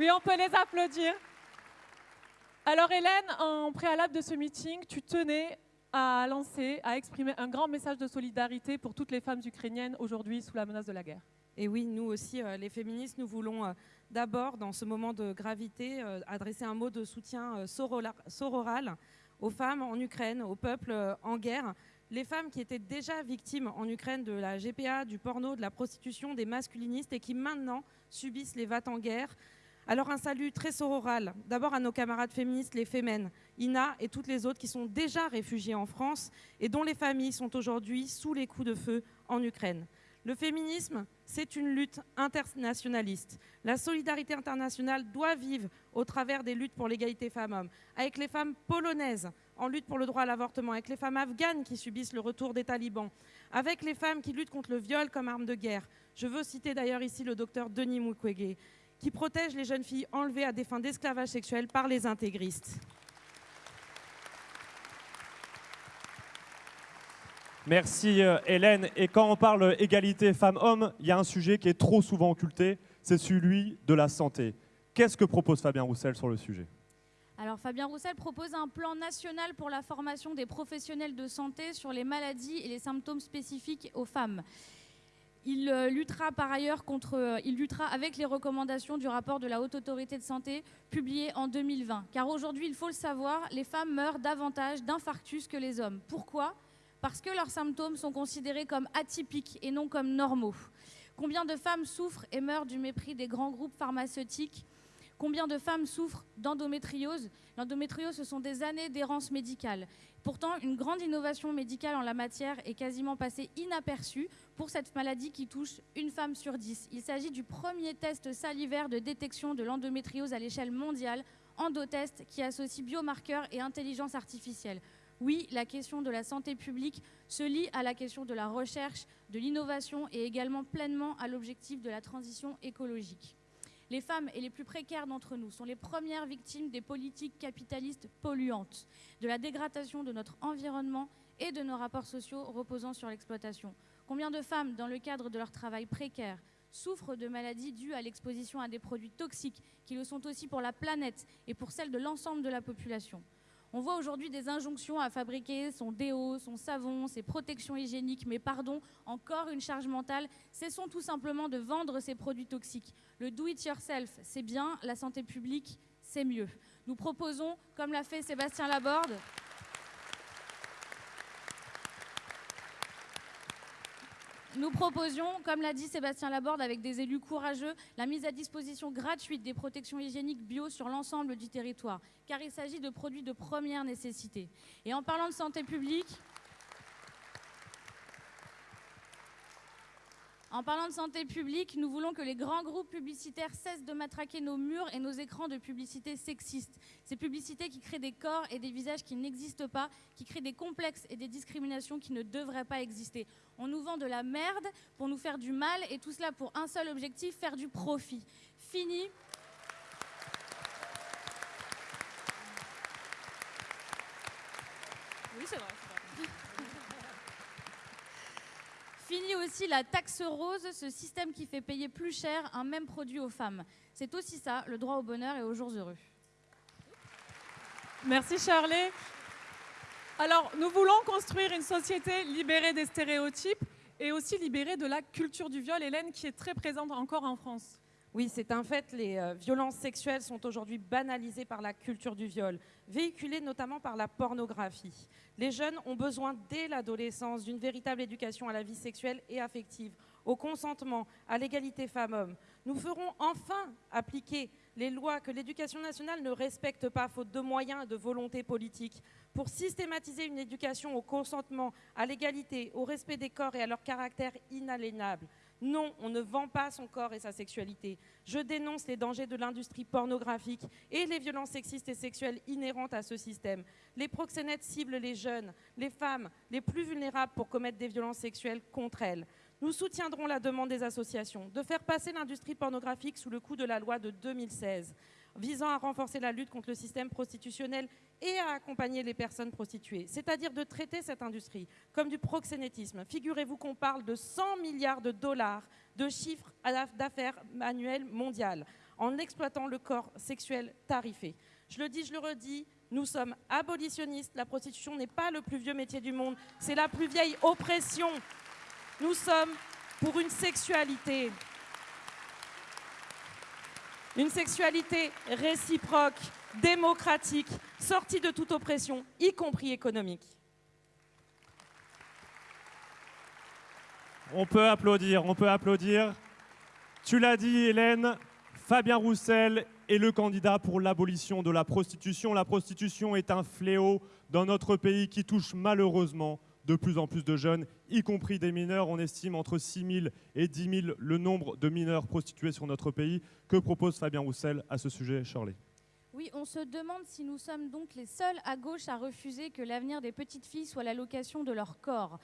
Oui, on peut les applaudir. Alors Hélène, en préalable de ce meeting, tu tenais à lancer, à exprimer un grand message de solidarité pour toutes les femmes ukrainiennes aujourd'hui sous la menace de la guerre. Et oui, nous aussi, euh, les féministes, nous voulons euh, d'abord, dans ce moment de gravité, euh, adresser un mot de soutien sororal aux femmes en Ukraine, au peuple en guerre. Les femmes qui étaient déjà victimes en Ukraine de la GPA, du porno, de la prostitution, des masculinistes et qui maintenant subissent les vates en guerre, alors un salut très sororal, d'abord à nos camarades féministes, les Femen, Ina et toutes les autres qui sont déjà réfugiées en France et dont les familles sont aujourd'hui sous les coups de feu en Ukraine. Le féminisme, c'est une lutte internationaliste. La solidarité internationale doit vivre au travers des luttes pour l'égalité femmes-hommes, avec les femmes polonaises en lutte pour le droit à l'avortement, avec les femmes afghanes qui subissent le retour des talibans, avec les femmes qui luttent contre le viol comme arme de guerre. Je veux citer d'ailleurs ici le docteur Denis Mukwege, qui protège les jeunes filles enlevées à des fins d'esclavage sexuel par les intégristes. Merci euh, Hélène. Et quand on parle égalité femmes-hommes, il y a un sujet qui est trop souvent occulté, c'est celui de la santé. Qu'est-ce que propose Fabien Roussel sur le sujet? Alors Fabien Roussel propose un plan national pour la formation des professionnels de santé sur les maladies et les symptômes spécifiques aux femmes. Il euh, luttera par ailleurs contre, euh, il luttera avec les recommandations du rapport de la Haute Autorité de Santé publié en 2020. Car aujourd'hui, il faut le savoir, les femmes meurent davantage d'infarctus que les hommes. Pourquoi? Parce que leurs symptômes sont considérés comme atypiques et non comme normaux. Combien de femmes souffrent et meurent du mépris des grands groupes pharmaceutiques? Combien de femmes souffrent d'endométriose? L'endométriose, ce sont des années d'errance médicale. Pourtant, une grande innovation médicale en la matière est quasiment passée inaperçue pour cette maladie qui touche une femme sur dix. Il s'agit du premier test salivaire de détection de l'endométriose à l'échelle mondiale, Endotest, qui associe biomarqueurs et intelligence artificielle. Oui, la question de la santé publique se lie à la question de la recherche, de l'innovation et également pleinement à l'objectif de la transition écologique. Les femmes et les plus précaires d'entre nous sont les premières victimes des politiques capitalistes polluantes, de la dégradation de notre environnement et de nos rapports sociaux reposant sur l'exploitation. Combien de femmes, dans le cadre de leur travail précaire, souffrent de maladies dues à l'exposition à des produits toxiques qui le sont aussi pour la planète et pour celle de l'ensemble de la population? On voit aujourd'hui des injonctions à fabriquer son déo, son savon, ses protections hygiéniques, mais pardon, encore une charge mentale. Cessons tout simplement de vendre ces produits toxiques. Le do-it-yourself, c'est bien, la santé publique, c'est mieux. Nous proposons, comme l'a fait Sébastien Laborde, Nous proposions, comme l'a dit Sébastien Laborde, avec des élus courageux, la mise à disposition gratuite des protections hygiéniques bio sur l'ensemble du territoire, car il s'agit de produits de première nécessité. Et en parlant de santé publique, En parlant de santé publique, nous voulons que les grands groupes publicitaires cessent de matraquer nos murs et nos écrans de publicités sexistes. Ces publicités qui créent des corps et des visages qui n'existent pas, qui créent des complexes et des discriminations qui ne devraient pas exister. On nous vend de la merde pour nous faire du mal et tout cela pour un seul objectif, faire du profit. Fini. C'est vrai. Fini aussi la taxe rose, ce système qui fait payer plus cher un même produit aux femmes. C'est aussi ça, le droit au bonheur et aux jours heureux. Merci Charlie. Alors, nous voulons construire une société libérée des stéréotypes et aussi libérée de la culture du viol, Hélène, qui est très présente encore en France. Oui, c'est un fait. Les euh, violences sexuelles sont aujourd'hui banalisées par la culture du viol, véhiculées notamment par la pornographie. Les jeunes ont besoin dès l'adolescence d'une véritable éducation à la vie sexuelle et affective, au consentement, à l'égalité femmes-hommes. Nous ferons enfin appliquer les lois que l'éducation nationale ne respecte pas, faute de moyens et de volonté politique, pour systématiser une éducation au consentement, à l'égalité, au respect des corps et à leur caractère inaliénable. Non, on ne vend pas son corps et sa sexualité. Je dénonce les dangers de l'industrie pornographique et les violences sexistes et sexuelles inhérentes à ce système. Les proxénètes ciblent les jeunes, les femmes, les plus vulnérables pour commettre des violences sexuelles contre elles. Nous soutiendrons la demande des associations de faire passer l'industrie pornographique sous le coup de la loi de 2016. Visant à renforcer la lutte contre le système prostitutionnel et à accompagner les personnes prostituées, c'est-à-dire de traiter cette industrie comme du proxénétisme. Figurez-vous qu'on parle de 100 milliards de dollars de chiffre d'affaires annuel mondial en exploitant le corps sexuel tarifé. Je le dis, je le redis, nous sommes abolitionnistes. La prostitution n'est pas le plus vieux métier du monde, c'est la plus vieille oppression. Nous sommes pour une sexualité une sexualité réciproque, démocratique, sortie de toute oppression, y compris économique. On peut applaudir, on peut applaudir. Tu l'as dit, Hélène, Fabien Roussel est le candidat pour l'abolition de la prostitution. La prostitution est un fléau dans notre pays qui touche malheureusement de plus en plus de jeunes, y compris des mineurs. On estime entre 6 000 et 10 000 le nombre de mineurs prostitués sur notre pays. Que propose Fabien Roussel à ce sujet, Shirley? Oui, on se demande si nous sommes donc les seuls à gauche à refuser que l'avenir des petites filles soit l'allocation de leur corps.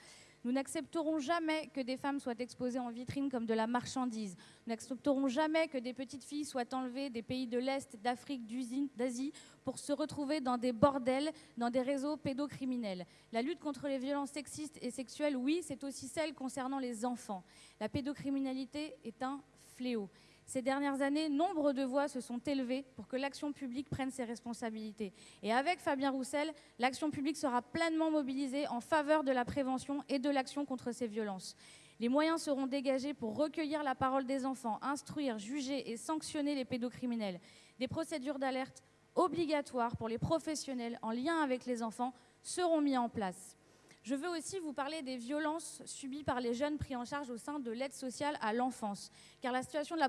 Nous n'accepterons jamais que des femmes soient exposées en vitrine comme de la marchandise. Nous n'accepterons jamais que des petites filles soient enlevées des pays de l'Est, d'Afrique, d'Asie pour se retrouver dans des bordels, dans des réseaux pédocriminels. La lutte contre les violences sexistes et sexuelles, oui, c'est aussi celle concernant les enfants. La pédocriminalité est un fléau. Ces dernières années, nombre de voix se sont élevées pour que l'action publique prenne ses responsabilités. Et avec Fabien Roussel, l'action publique sera pleinement mobilisée en faveur de la prévention et de l'action contre ces violences. Les moyens seront dégagés pour recueillir la parole des enfants, instruire, juger et sanctionner les pédocriminels. Des procédures d'alerte obligatoires pour les professionnels en lien avec les enfants seront mises en place. Je veux aussi vous parler des violences subies par les jeunes pris en charge au sein de l'aide sociale à l'enfance, car la situation de la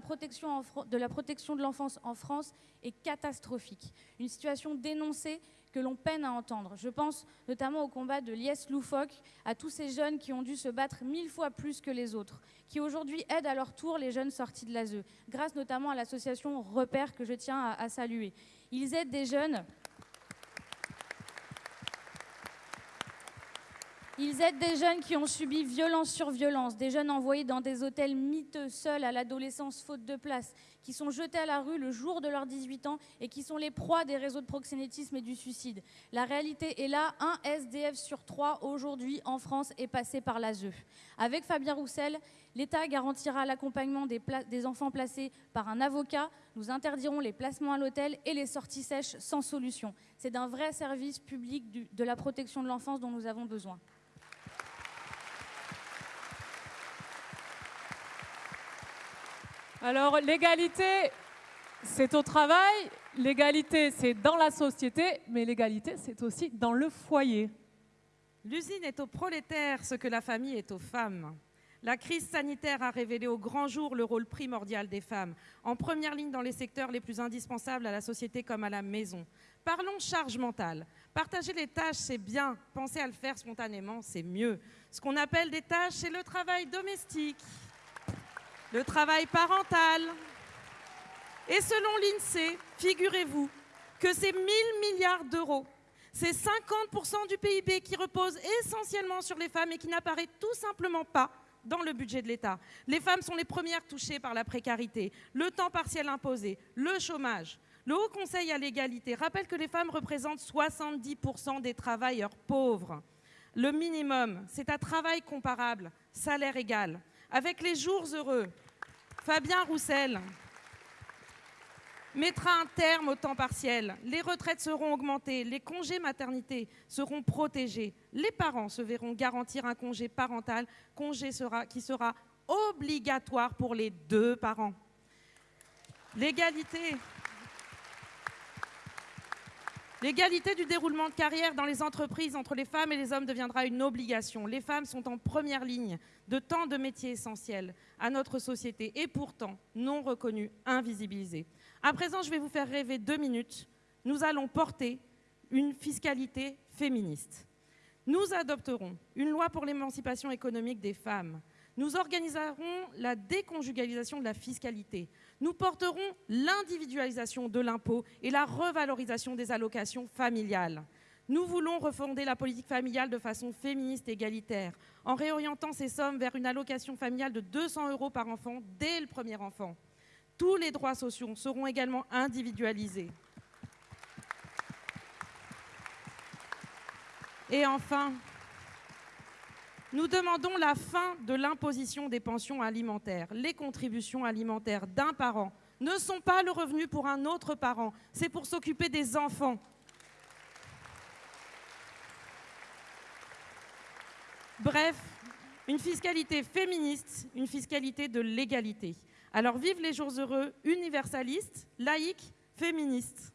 protection, de l'enfance en France est catastrophique. Une situation dénoncée que l'on peine à entendre. Je pense notamment au combat de Lies Loufoque, à tous ces jeunes qui ont dû se battre mille fois plus que les autres, qui aujourd'hui aident à leur tour les jeunes sortis de l'ASE, grâce notamment à l'association Repère que je tiens à saluer. Ils aident des jeunes Ils aident des jeunes qui ont subi violence sur violence, des jeunes envoyés dans des hôtels miteux, seuls à l'adolescence, faute de place, qui sont jetés à la rue le jour de leurs 18 ans et qui sont les proies des réseaux de proxénétisme et du suicide. La réalité est là, un SDF sur trois aujourd'hui en France est passé par l'ASE. Avec Fabien Roussel, l'État garantira l'accompagnement des, enfants placés par un avocat, nous interdirons les placements à l'hôtel et les sorties sèches sans solution. C'est d'un vrai service public de la protection de l'enfance dont nous avons besoin. Alors, l'égalité, c'est au travail, l'égalité, c'est dans la société, mais l'égalité, c'est aussi dans le foyer. L'usine est aux prolétaires ce que la famille est aux femmes. La crise sanitaire a révélé au grand jour le rôle primordial des femmes, en première ligne dans les secteurs les plus indispensables à la société comme à la maison. Parlons charge mentale. Partager les tâches, c'est bien. Penser à le faire spontanément, c'est mieux. Ce qu'on appelle des tâches, c'est le travail domestique le travail parental. Et selon l'INSEE, figurez-vous que ces 1000 milliards d'euros, c'est 50% du PIB qui repose essentiellement sur les femmes et qui n'apparaît tout simplement pas dans le budget de l'État. Les femmes sont les premières touchées par la précarité, le temps partiel imposé, le chômage. Le Haut Conseil à l'égalité rappelle que les femmes représentent 70% des travailleurs pauvres. Le minimum, c'est un travail comparable, salaire égal avec les jours heureux, Fabien Roussel mettra un terme au temps partiel. Les retraites seront augmentées, les congés maternité seront protégés. Les parents se verront garantir un congé parental, congé qui sera obligatoire pour les deux parents. L'égalité L'égalité du déroulement de carrière dans les entreprises entre les femmes et les hommes deviendra une obligation. Les femmes sont en première ligne de tant de métiers essentiels à notre société et pourtant non reconnus, invisibilisés. À présent, je vais vous faire rêver deux minutes. Nous allons porter une fiscalité féministe. Nous adopterons une loi pour l'émancipation économique des femmes. Nous organiserons la déconjugalisation de la fiscalité. Nous porterons l'individualisation de l'impôt et la revalorisation des allocations familiales. Nous voulons refonder la politique familiale de façon féministe et égalitaire, en réorientant ces sommes vers une allocation familiale de 200 euros par enfant dès le premier enfant. Tous les droits sociaux seront également individualisés. Et enfin, nous demandons la fin de l'imposition des pensions alimentaires. Les contributions alimentaires d'un parent ne sont pas le revenu pour un autre parent, c'est pour s'occuper des enfants. Bref, une fiscalité féministe, une fiscalité de l'égalité. Alors vive les jours heureux, universalistes, laïques, féministes.